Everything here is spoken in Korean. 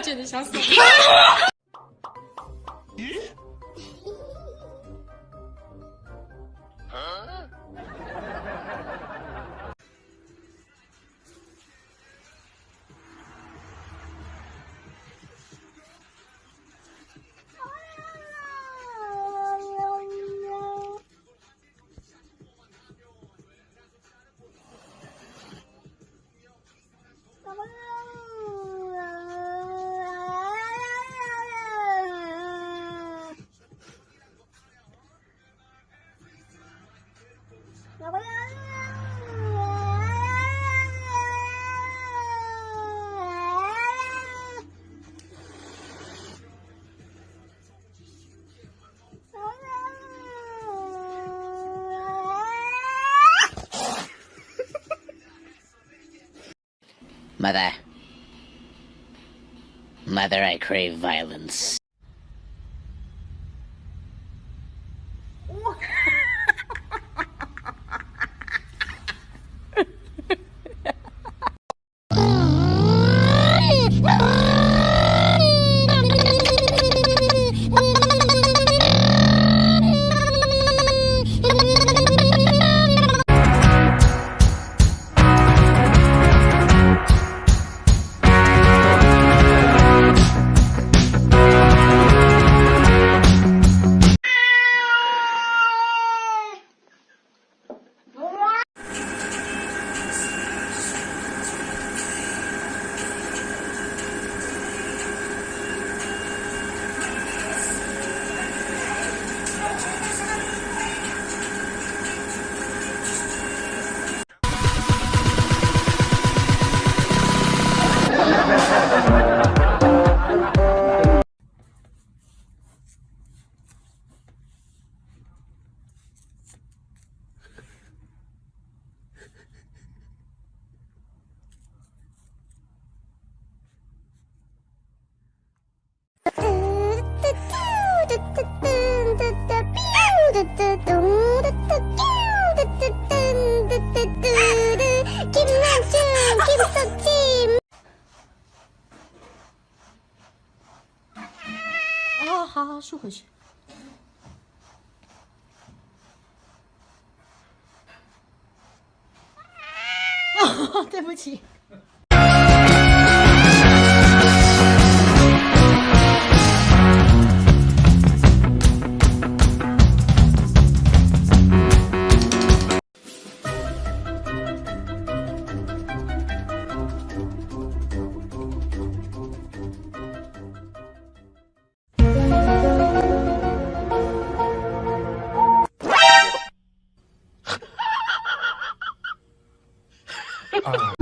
我简直想死 Mother. Mother, I crave violence. 김남준 김서침 啊，好好竖回去。对不起。oh.